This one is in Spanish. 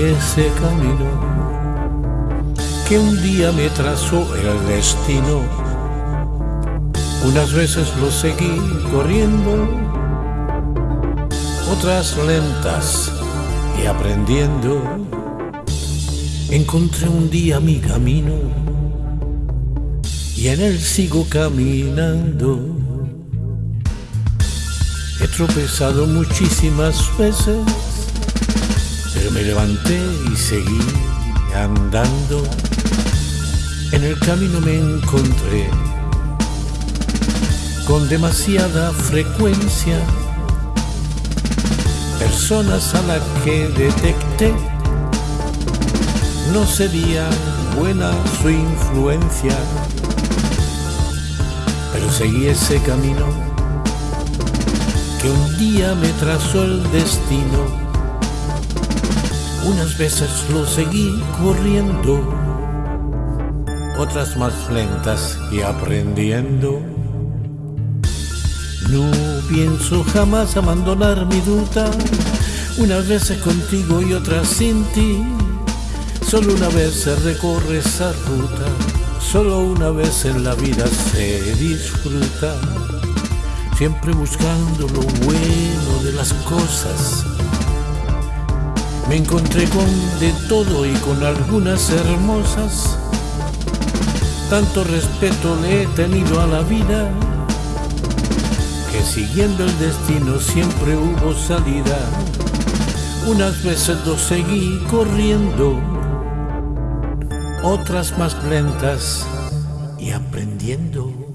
ese camino que un día me trazó el destino. Unas veces lo seguí corriendo, otras lentas y aprendiendo. Encontré un día mi camino y en él sigo caminando. He tropezado muchísimas veces, pero me levanté y seguí andando. En el camino me encontré con demasiada frecuencia personas a las que detecté no sería buena su influencia, pero seguí ese camino que un día me trazó el destino. Unas veces lo seguí corriendo, otras más lentas y aprendiendo. No pienso jamás abandonar mi ruta, unas veces contigo y otras sin ti. Solo una vez se recorre esa ruta, solo una vez en la vida se disfruta siempre buscando lo bueno de las cosas. Me encontré con de todo y con algunas hermosas. Tanto respeto le he tenido a la vida que siguiendo el destino siempre hubo salida. Unas veces lo seguí corriendo, otras más lentas y aprendiendo.